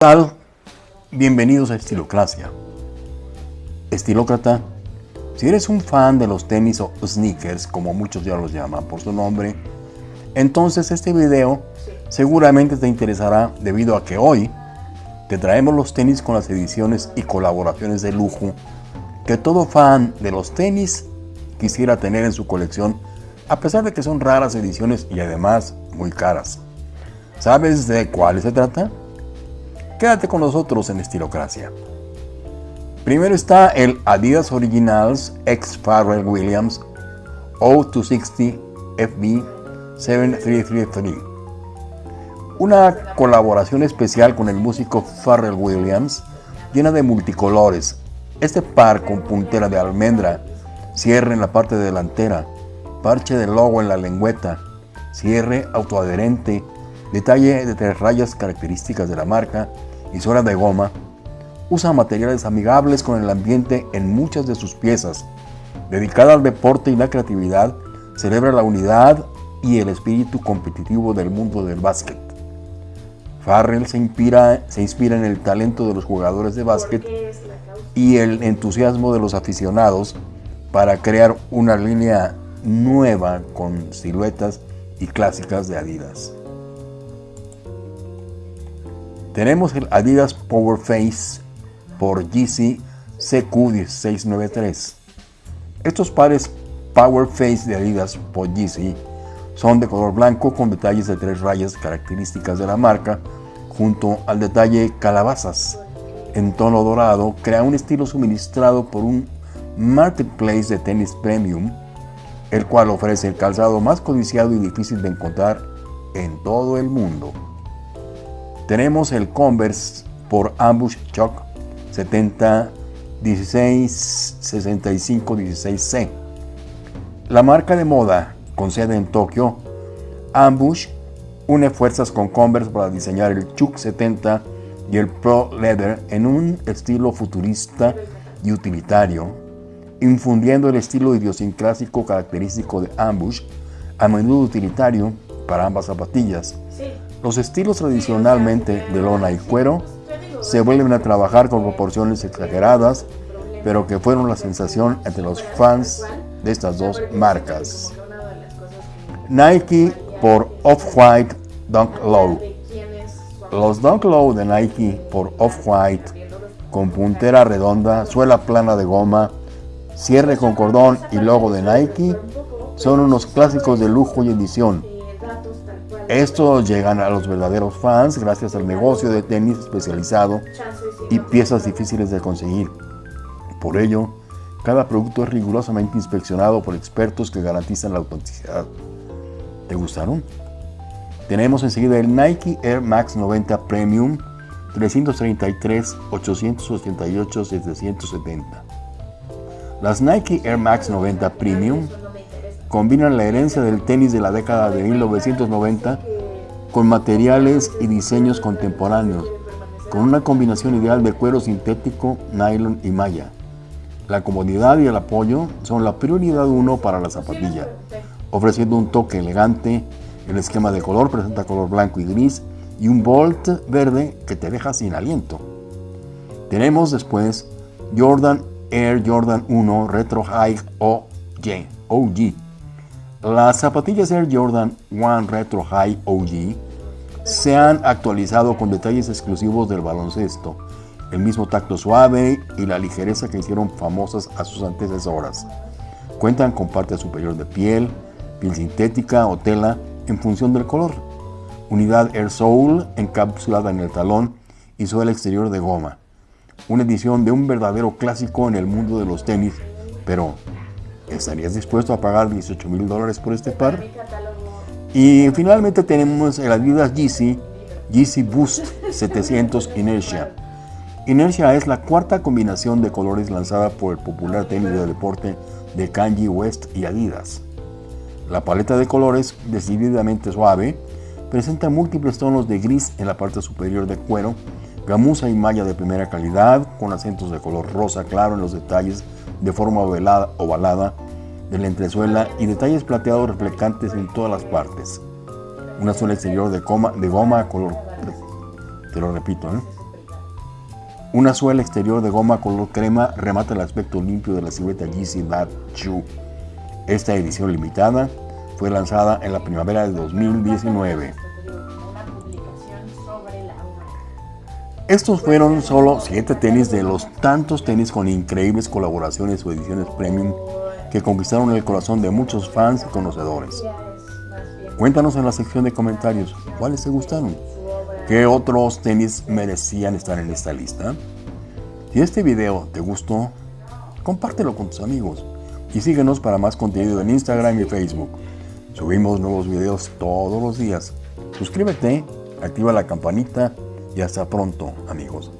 tal? Bienvenidos a Estilocracia. Estilócrata, si eres un fan de los tenis o sneakers, como muchos ya los llaman por su nombre, entonces este video seguramente te interesará debido a que hoy te traemos los tenis con las ediciones y colaboraciones de lujo que todo fan de los tenis quisiera tener en su colección, a pesar de que son raras ediciones y además muy caras. ¿Sabes de cuáles se trata? Quédate con nosotros en Estilocracia. Primero está el Adidas Originals X Pharrell Williams O260 FB 7333. Una colaboración especial con el músico Pharrell Williams llena de multicolores. Este par con puntera de almendra, cierre en la parte delantera, parche de logo en la lengüeta, cierre autoadherente, detalle de tres rayas características de la marca suela de goma, usa materiales amigables con el ambiente en muchas de sus piezas. Dedicada al deporte y la creatividad, celebra la unidad y el espíritu competitivo del mundo del básquet. Farrell se inspira, se inspira en el talento de los jugadores de básquet y el entusiasmo de los aficionados para crear una línea nueva con siluetas y clásicas de Adidas. Tenemos el Adidas Power Face por GC CQ1693. Estos pares Power Face de Adidas por GC son de color blanco con detalles de tres rayas características de la marca junto al detalle calabazas en tono dorado crea un estilo suministrado por un marketplace de tenis premium el cual ofrece el calzado más codiciado y difícil de encontrar en todo el mundo. Tenemos el Converse por Ambush Chuck 70 16 65 16C. La marca de moda con sede en Tokio, Ambush une fuerzas con Converse para diseñar el Chuck 70 y el Pro Leather en un estilo futurista y utilitario infundiendo el estilo idiosincrásico característico de Ambush, a menudo utilitario para ambas zapatillas. Los estilos tradicionalmente de lona y cuero se vuelven a trabajar con proporciones exageradas, pero que fueron la sensación entre los fans de estas dos marcas. Nike por Off-White Dunk Low. Los Dunk Low de Nike por Off-White con puntera redonda, suela plana de goma, cierre con cordón y logo de Nike son unos clásicos de lujo y edición. Estos llegan a los verdaderos fans gracias al negocio de tenis especializado y piezas difíciles de conseguir. Por ello, cada producto es rigurosamente inspeccionado por expertos que garantizan la autenticidad. ¿Te gustaron? Tenemos enseguida el Nike Air Max 90 Premium 333 888 770. Las Nike Air Max 90 Premium combinan la herencia del tenis de la década de 1990 con materiales y diseños contemporáneos, con una combinación ideal de cuero sintético, nylon y malla. La comodidad y el apoyo son la prioridad uno para la zapatilla, ofreciendo un toque elegante. El esquema de color presenta color blanco y gris y un bolt verde que te deja sin aliento. Tenemos después Jordan Air Jordan 1 Retro High OG. Las zapatillas Air Jordan 1 Retro High OG se han actualizado con detalles exclusivos del baloncesto, el mismo tacto suave y la ligereza que hicieron famosas a sus antecesoras. Cuentan con parte superior de piel, piel sintética o tela en función del color, unidad Air Soul encapsulada en el talón y suela exterior de goma. Una edición de un verdadero clásico en el mundo de los tenis, pero ¿estarías dispuesto a pagar 18 mil dólares por este par? Y finalmente tenemos el Adidas Yeezy, Yeezy Boost 700 Inertia. Inertia es la cuarta combinación de colores lanzada por el popular tenis de deporte de Kanye West y Adidas. La paleta de colores, decididamente suave, presenta múltiples tonos de gris en la parte superior del cuero Gamuza y malla de primera calidad, con acentos de color rosa claro en los detalles de forma ovalada, ovalada de la entresuela y detalles plateados reflectantes en todas las partes. Una suela exterior de, de goma color, te lo repito, ¿eh? Una suela exterior de goma color crema remata el aspecto limpio de la silueta Yeezy Bad Shoe. Esta edición limitada fue lanzada en la primavera de 2019. Estos fueron solo 7 tenis de los tantos tenis con increíbles colaboraciones o ediciones premium que conquistaron el corazón de muchos fans y conocedores. Cuéntanos en la sección de comentarios cuáles te gustaron, qué otros tenis merecían estar en esta lista. Si este video te gustó, compártelo con tus amigos y síguenos para más contenido en Instagram y Facebook. Subimos nuevos videos todos los días. Suscríbete, activa la campanita y hasta pronto amigos.